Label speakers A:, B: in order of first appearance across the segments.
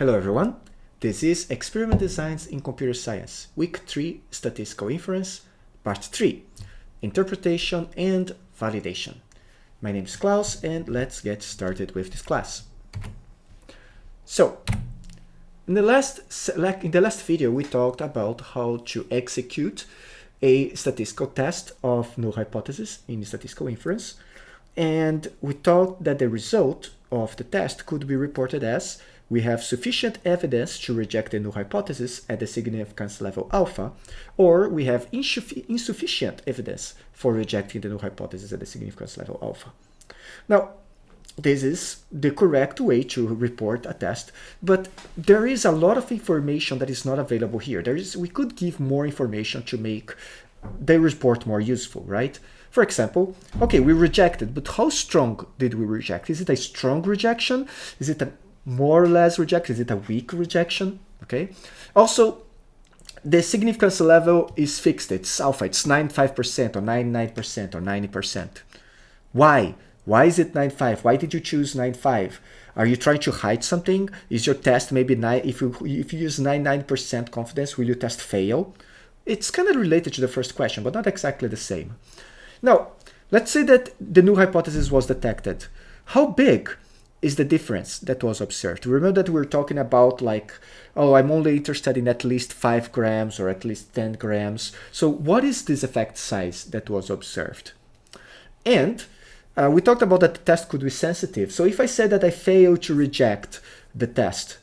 A: Hello everyone, this is Experiment Designs in Computer Science, Week 3 Statistical Inference, Part 3, Interpretation and Validation. My name is Klaus and let's get started with this class. So, in the last, in the last video we talked about how to execute a statistical test of null hypothesis in statistical inference and we thought that the result of the test could be reported as we have sufficient evidence to reject the null hypothesis at the significance level alpha, or we have insufficient evidence for rejecting the null hypothesis at the significance level alpha. Now, this is the correct way to report a test, but there is a lot of information that is not available here. There is, we could give more information to make the report more useful, right? For example, okay, we rejected, but how strong did we reject? Is it a strong rejection? Is it a more or less reject? Is it a weak rejection? Okay. Also, the significance level is fixed. It's alpha. It's 95% or 99% or 90%. Why? Why is it 95? Why did you choose 95? Are you trying to hide something? Is your test maybe nine? If you if you use 99% confidence, will your test fail? It's kind of related to the first question, but not exactly the same. Now, let's say that the null hypothesis was detected. How big is the difference that was observed. Remember that we are talking about like, oh, I'm only interested in at least 5 grams or at least 10 grams. So what is this effect size that was observed? And uh, we talked about that the test could be sensitive. So if I said that I failed to reject the test,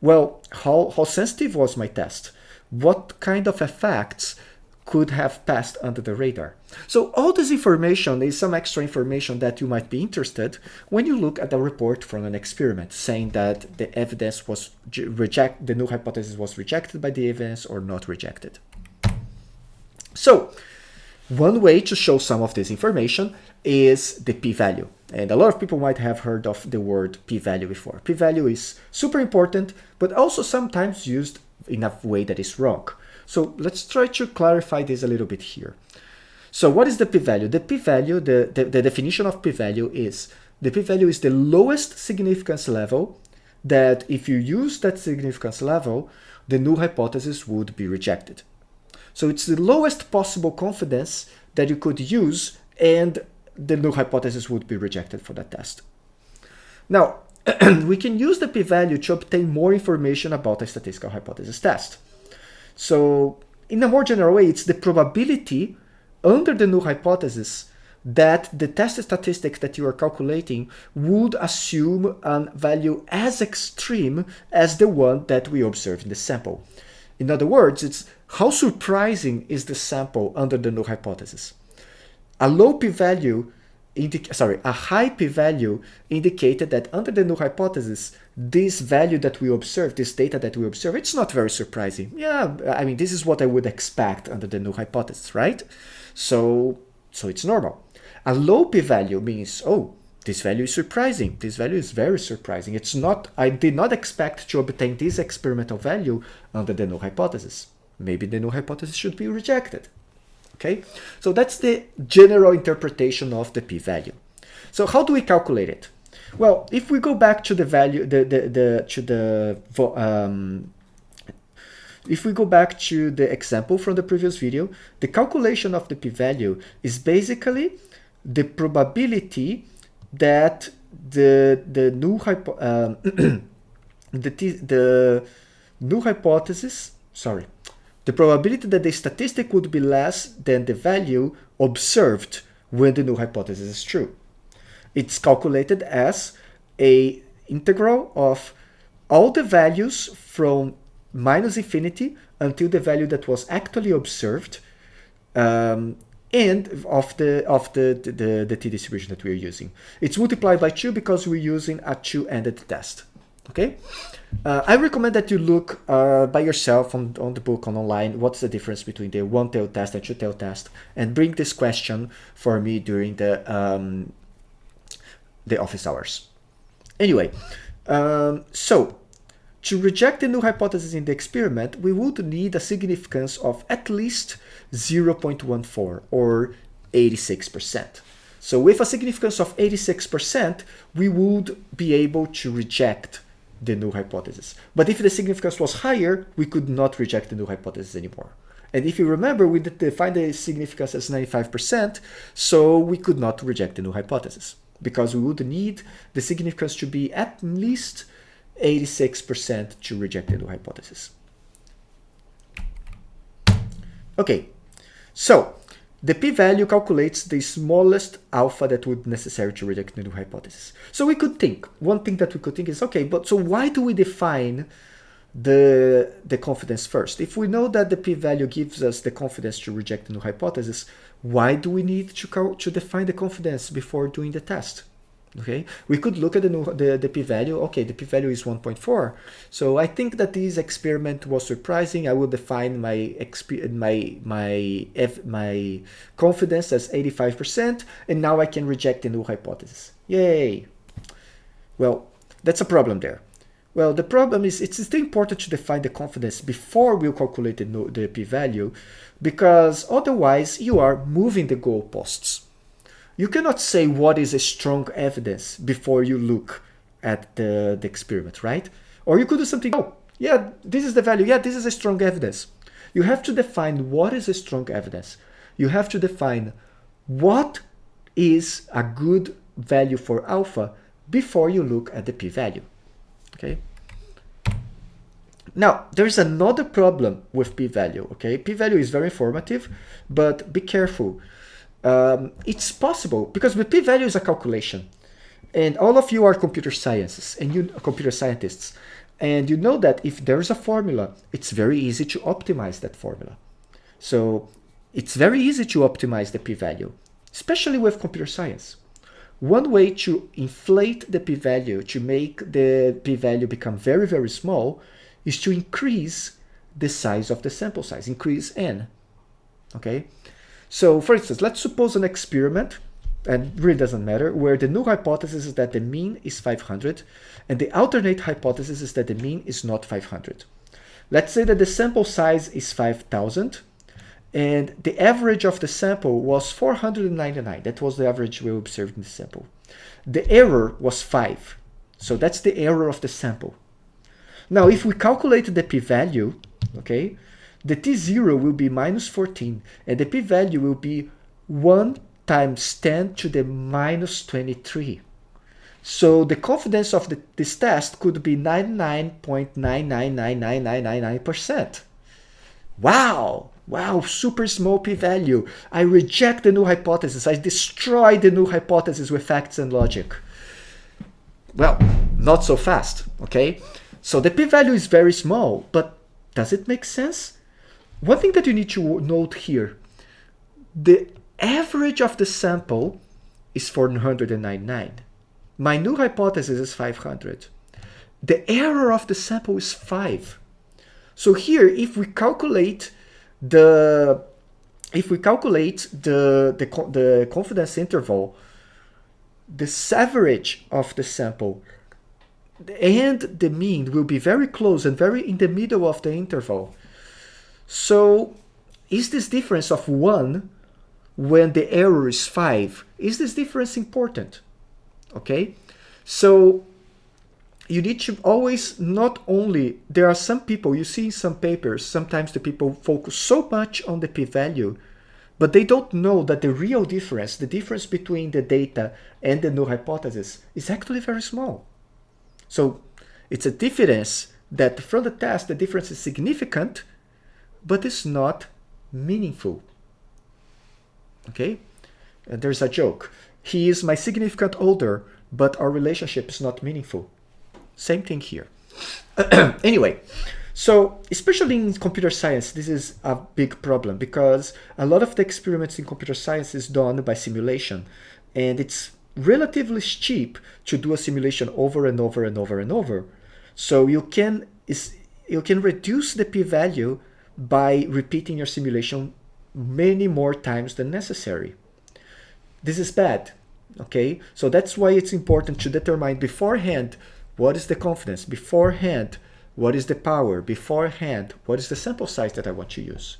A: well, how, how sensitive was my test? What kind of effects could have passed under the radar. So all this information is some extra information that you might be interested when you look at a report from an experiment saying that the evidence was reject the null hypothesis was rejected by the evidence or not rejected. So one way to show some of this information is the p-value. And a lot of people might have heard of the word p-value before. P-value is super important, but also sometimes used in a way that is wrong. So let's try to clarify this a little bit here. So what is the p-value? The p-value, the, the, the definition of p-value is the p-value is the lowest significance level that if you use that significance level, the null hypothesis would be rejected. So it's the lowest possible confidence that you could use and the null hypothesis would be rejected for that test. Now, we can use the p-value to obtain more information about a statistical hypothesis test. So in a more general way, it's the probability under the null hypothesis that the test statistics that you are calculating would assume a value as extreme as the one that we observe in the sample. In other words, it's how surprising is the sample under the null hypothesis. A low p-value sorry, a high p-value indicated that under the null hypothesis, this value that we observe, this data that we observe, it's not very surprising. Yeah, I mean, this is what I would expect under the null hypothesis, right? So, so it's normal. A low p-value means, oh, this value is surprising. This value is very surprising. It's not, I did not expect to obtain this experimental value under the null hypothesis. Maybe the null hypothesis should be rejected. Okay, so that's the general interpretation of the p-value. So how do we calculate it? Well, if we go back to the value, the the, the to the um, if we go back to the example from the previous video, the calculation of the p-value is basically the probability that the the null hypo um, the the null hypothesis sorry the probability that the statistic would be less than the value observed when the null hypothesis is true. It's calculated as a integral of all the values from minus infinity until the value that was actually observed um, and of the of the, the, the t distribution that we're using. It's multiplied by 2 because we're using a two-ended test. Okay, uh, I recommend that you look uh, by yourself on, on the book on online what's the difference between the one-tailed test and two-tailed test and bring this question for me during the um, the office hours. Anyway, um, so to reject the null hypothesis in the experiment, we would need a significance of at least 0.14 or 86%. So with a significance of 86%, we would be able to reject the null hypothesis. But if the significance was higher, we could not reject the null hypothesis anymore. And if you remember, we defined the significance as 95%, so we could not reject the null hypothesis because we would need the significance to be at least 86% to reject the null hypothesis. Okay, so the p-value calculates the smallest alpha that would necessary to reject the null hypothesis. So we could think, one thing that we could think is, okay, but so why do we define the, the confidence first? If we know that the p-value gives us the confidence to reject the null hypothesis, why do we need to, to define the confidence before doing the test? okay? We could look at the, the, the p-value. Okay the p-value is 1.4 so i think that this experiment was surprising. I will define my my my F my confidence as 85 percent and now i can reject the null hypothesis. Yay! Well that's a problem there well the problem is it's still important to define the confidence before we calculate the, the p-value because otherwise you are moving the goalposts you cannot say what is a strong evidence before you look at the, the experiment, right? Or you could do something, oh, yeah, this is the value. Yeah, this is a strong evidence. You have to define what is a strong evidence. You have to define what is a good value for alpha before you look at the p-value, okay? Now, there's another problem with p-value, okay? P-value is very informative, but be careful um, it's possible because the p-value is a calculation. And all of you are computer sciences and you computer scientists. And you know that if there's a formula, it's very easy to optimize that formula. So it's very easy to optimize the p-value, especially with computer science. One way to inflate the p-value, to make the p-value become very, very small, is to increase the size of the sample size, increase n. Okay, so for instance, let's suppose an experiment, and really doesn't matter, where the null hypothesis is that the mean is 500, and the alternate hypothesis is that the mean is not 500. Let's say that the sample size is 5000, and the average of the sample was 499. That was the average we observed in the sample. The error was 5. So that's the error of the sample. Now, if we calculate the p-value, okay, the t0 will be minus 14 and the p-value will be 1 times 10 to the minus 23. So the confidence of the, this test could be 99.9999999%. Wow! Wow, super small p-value. I reject the null hypothesis. I destroy the null hypothesis with facts and logic. Well, not so fast, okay? So the p-value is very small, but does it make sense? One thing that you need to note here, the average of the sample is 499. My null hypothesis is 500. The error of the sample is 5. So here, if we calculate the if we calculate the, the, the confidence interval, the average of the sample and the mean will be very close and very in the middle of the interval. So is this difference of 1 when the error is 5, is this difference important? Okay, so you need to always not only, there are some people, you see in some papers, sometimes the people focus so much on the p-value, but they don't know that the real difference, the difference between the data and the null hypothesis is actually very small. So it's a difference that from the test, the difference is significant, but it's not meaningful. Okay? And there's a joke. He is my significant older, but our relationship is not meaningful. Same thing here. anyway, so especially in computer science, this is a big problem because a lot of the experiments in computer science is done by simulation and it's relatively cheap to do a simulation over and over and over and over. So you can is you can reduce the p-value by repeating your simulation many more times than necessary. This is bad, okay? So that's why it's important to determine beforehand what is the confidence, beforehand what is the power, beforehand what is the sample size that I want to use.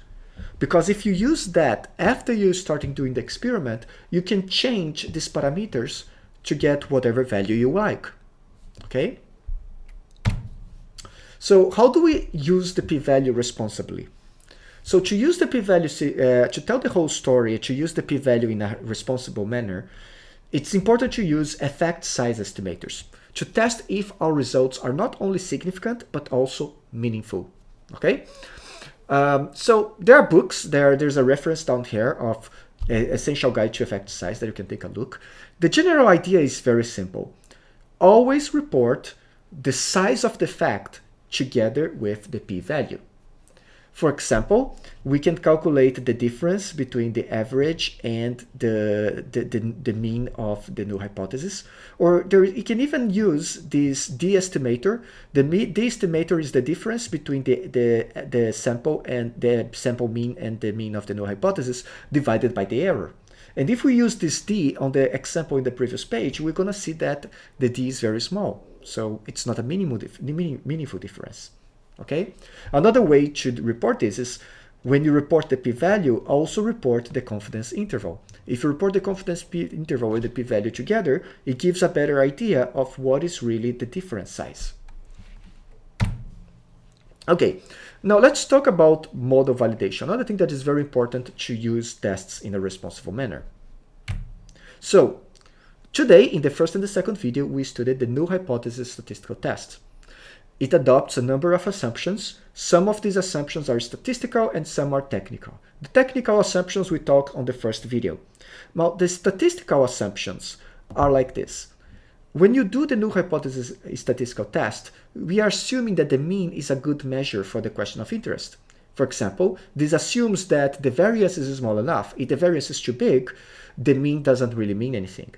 A: Because if you use that after you starting doing the experiment, you can change these parameters to get whatever value you like, okay? So how do we use the p-value responsibly? So to use the p-value, uh, to tell the whole story, to use the p-value in a responsible manner, it's important to use effect size estimators to test if our results are not only significant, but also meaningful, okay? Um, so there are books, there, there's a reference down here of Essential Guide to Effect Size that you can take a look. The general idea is very simple. Always report the size of the effect together with the p-value. For example, we can calculate the difference between the average and the, the, the, the mean of the null hypothesis. Or there, you can even use this d-estimator. The d-estimator is the difference between the, the, the sample and the sample mean and the mean of the null hypothesis divided by the error. And if we use this d on the example in the previous page, we're going to see that the d is very small. So it's not a meaningful difference okay? Another way to report this is when you report the p-value, also report the confidence interval. If you report the confidence interval and the p-value together, it gives a better idea of what is really the difference size. Okay, now let's talk about model validation. Another thing that is very important to use tests in a responsible manner. So, today in the first and the second video, we studied the null hypothesis statistical test. It adopts a number of assumptions. Some of these assumptions are statistical and some are technical. The technical assumptions we talked on the first video. Now, the statistical assumptions are like this. When you do the null hypothesis statistical test, we are assuming that the mean is a good measure for the question of interest. For example, this assumes that the variance is small enough. If the variance is too big, the mean doesn't really mean anything.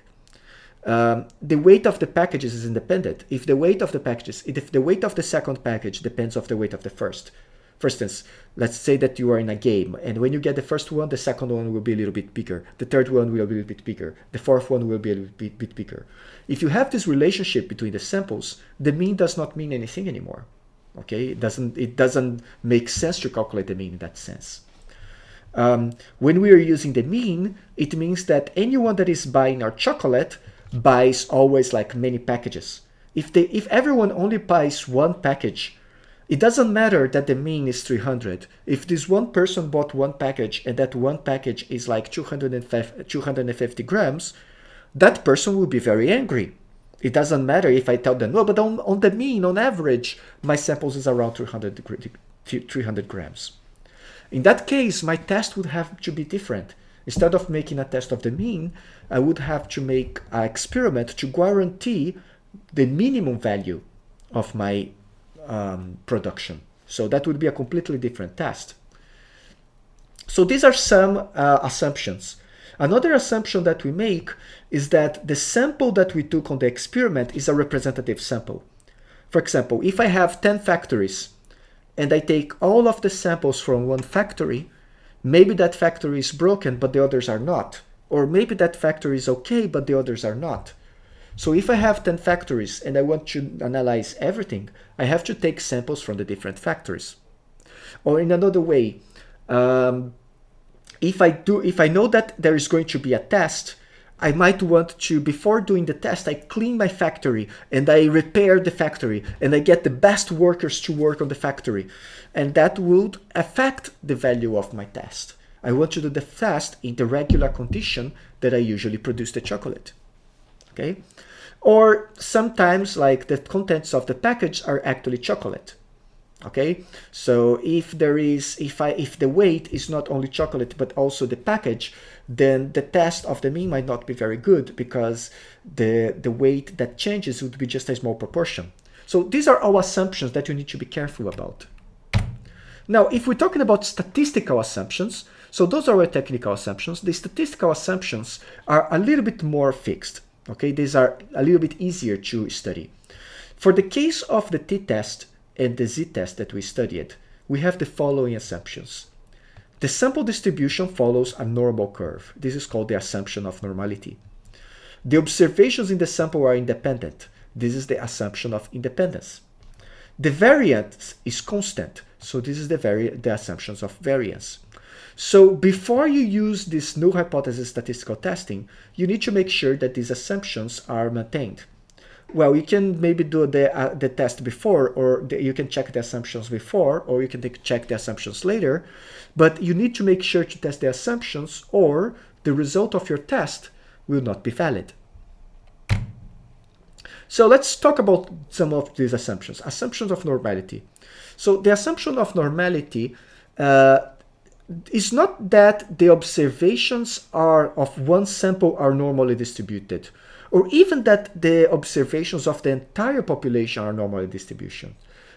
A: Um, the weight of the packages is independent. If the weight of the packages, if the weight of the second package depends of the weight of the first. For instance, let's say that you are in a game and when you get the first one, the second one will be a little bit bigger. The third one will be a little bit bigger. The fourth one will be a little bit, bit bigger. If you have this relationship between the samples, the mean does not mean anything anymore. Okay, it doesn't, it doesn't make sense to calculate the mean in that sense. Um, when we are using the mean, it means that anyone that is buying our chocolate buys always like many packages. If they if everyone only buys one package, it doesn't matter that the mean is 300. If this one person bought one package and that one package is like 250 grams, that person will be very angry. It doesn't matter if I tell them, no, but on, on the mean, on average, my samples is around 300, 300 grams. In that case, my test would have to be different. Instead of making a test of the mean, I would have to make an experiment to guarantee the minimum value of my um, production. So that would be a completely different test. So these are some uh, assumptions. Another assumption that we make is that the sample that we took on the experiment is a representative sample. For example, if I have 10 factories and I take all of the samples from one factory, Maybe that factory is broken, but the others are not. Or maybe that factory is okay, but the others are not. So if I have 10 factories and I want to analyze everything, I have to take samples from the different factories. Or in another way, um, if I do, if I know that there is going to be a test, I might want to, before doing the test, I clean my factory and I repair the factory and I get the best workers to work on the factory. And that would affect the value of my test. I want to do the test in the regular condition that I usually produce the chocolate. Okay? Or sometimes like the contents of the package are actually chocolate okay so if there is if i if the weight is not only chocolate but also the package then the test of the mean might not be very good because the the weight that changes would be just a small proportion. So these are all assumptions that you need to be careful about. Now if we're talking about statistical assumptions so those are our technical assumptions. The statistical assumptions are a little bit more fixed okay? These are a little bit easier to study. For the case of the t-test and the z-test that we studied, we have the following assumptions. The sample distribution follows a normal curve. This is called the assumption of normality. The observations in the sample are independent. This is the assumption of independence. The variance is constant. So this is the, the assumptions of variance. So before you use this null hypothesis statistical testing, you need to make sure that these assumptions are maintained. Well, you can maybe do the, uh, the test before or the, you can check the assumptions before or you can take, check the assumptions later. But you need to make sure to test the assumptions or the result of your test will not be valid. So let's talk about some of these assumptions. Assumptions of normality. So the assumption of normality uh, is not that the observations are of one sample are normally distributed, or even that the observations of the entire population are normally distribution.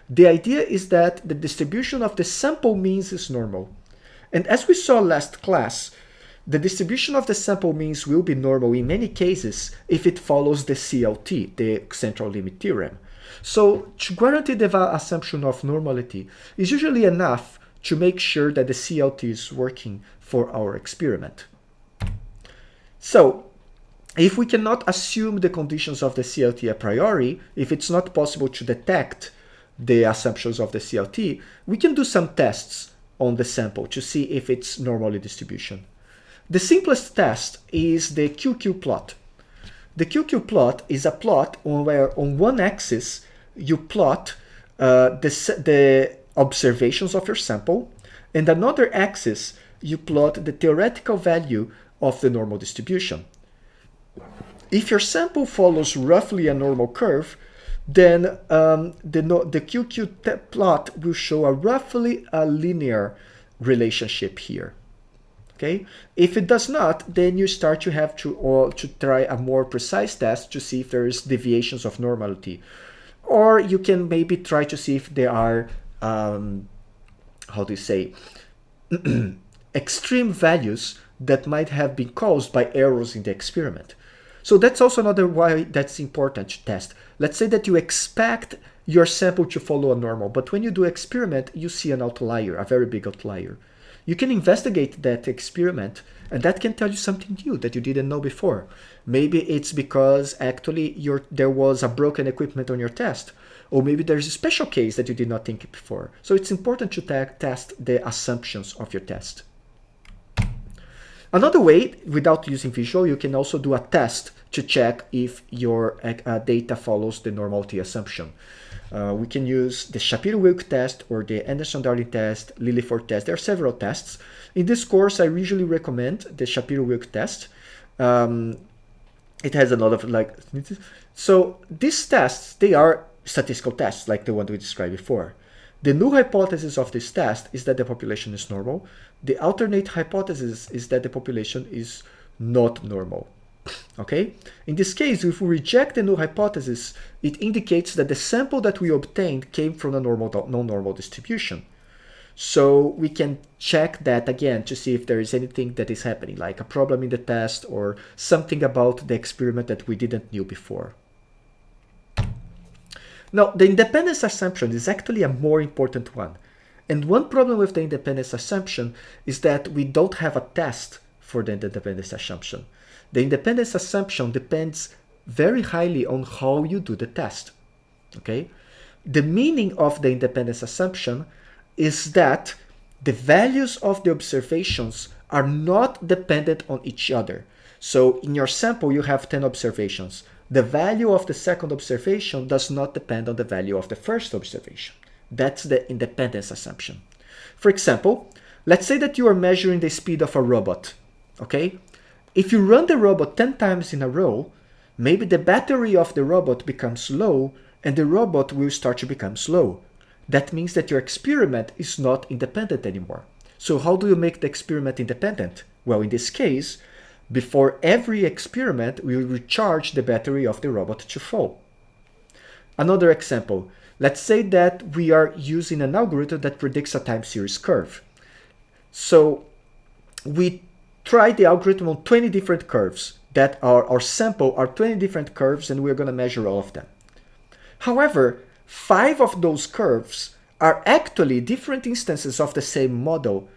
A: The idea is that the distribution of the sample means is normal. And as we saw last class, the distribution of the sample means will be normal in many cases if it follows the CLT, the central limit theorem. So to guarantee the assumption of normality is usually enough to make sure that the CLT is working for our experiment. So if we cannot assume the conditions of the CLT a priori, if it's not possible to detect the assumptions of the CLT, we can do some tests on the sample to see if it's normally distribution. The simplest test is the QQ plot. The QQ plot is a plot where on one axis you plot uh, the, the observations of your sample, and another axis you plot the theoretical value of the normal distribution. If your sample follows roughly a normal curve, then um, the, the QQ plot will show a roughly a linear relationship here. Okay, if it does not, then you start to have to or to try a more precise test to see if there is deviations of normality, or you can maybe try to see if there are um, how do you say extreme values that might have been caused by errors in the experiment. So that's also another why that's important to test. Let's say that you expect your sample to follow a normal, but when you do experiment, you see an outlier, a very big outlier. You can investigate that experiment and that can tell you something new that you didn't know before. Maybe it's because actually your, there was a broken equipment on your test or maybe there's a special case that you did not think before. So it's important to test the assumptions of your test. Another way, without using visual, you can also do a test to check if your uh, data follows the normality assumption. Uh, we can use the Shapiro-Wilk test or the Anderson-Darling test, Lilliefors test. There are several tests. In this course, I usually recommend the Shapiro-Wilk test. Um, it has a lot of like, so these tests, they are statistical tests like the one we described before. The null hypothesis of this test is that the population is normal. The alternate hypothesis is that the population is not normal. Okay? In this case, if we reject the null hypothesis, it indicates that the sample that we obtained came from a normal non-normal distribution. So we can check that again to see if there is anything that is happening, like a problem in the test or something about the experiment that we didn't knew before. Now, the independence assumption is actually a more important one. And one problem with the independence assumption is that we don't have a test for the independence assumption. The independence assumption depends very highly on how you do the test. Okay? The meaning of the independence assumption is that the values of the observations are not dependent on each other. So in your sample, you have 10 observations the value of the second observation does not depend on the value of the first observation. That's the independence assumption. For example, let's say that you are measuring the speed of a robot, okay? If you run the robot 10 times in a row, maybe the battery of the robot becomes low and the robot will start to become slow. That means that your experiment is not independent anymore. So how do you make the experiment independent? Well, in this case, before every experiment, we recharge the battery of the robot to full. Another example, let's say that we are using an algorithm that predicts a time series curve. So we try the algorithm on 20 different curves that are our sample are 20 different curves and we're going to measure all of them. However, five of those curves are actually different instances of the same model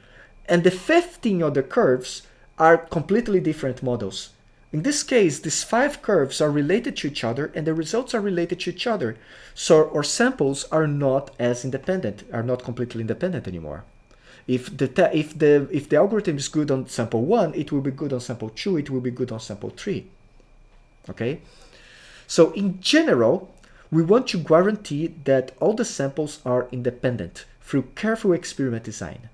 A: and the 15 other curves are completely different models. In this case, these five curves are related to each other and the results are related to each other. So our samples are not as independent, are not completely independent anymore. If the, if the, if the algorithm is good on sample one, it will be good on sample two, it will be good on sample three. Okay? So in general, we want to guarantee that all the samples are independent through careful experiment design.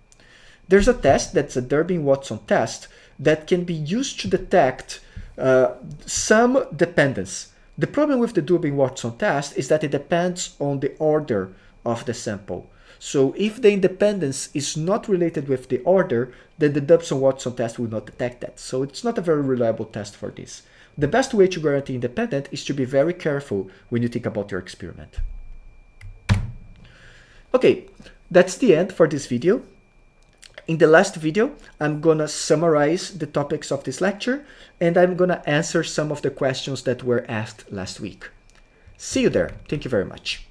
A: There's a test that's a Durbin-Watson test that can be used to detect uh, some dependence. The problem with the Durbin-Watson test is that it depends on the order of the sample. So if the independence is not related with the order, then the Durbin-Watson test will not detect that. So it's not a very reliable test for this. The best way to guarantee independent is to be very careful when you think about your experiment. Okay, that's the end for this video. In the last video, I'm gonna summarize the topics of this lecture and I'm gonna answer some of the questions that were asked last week. See you there. Thank you very much.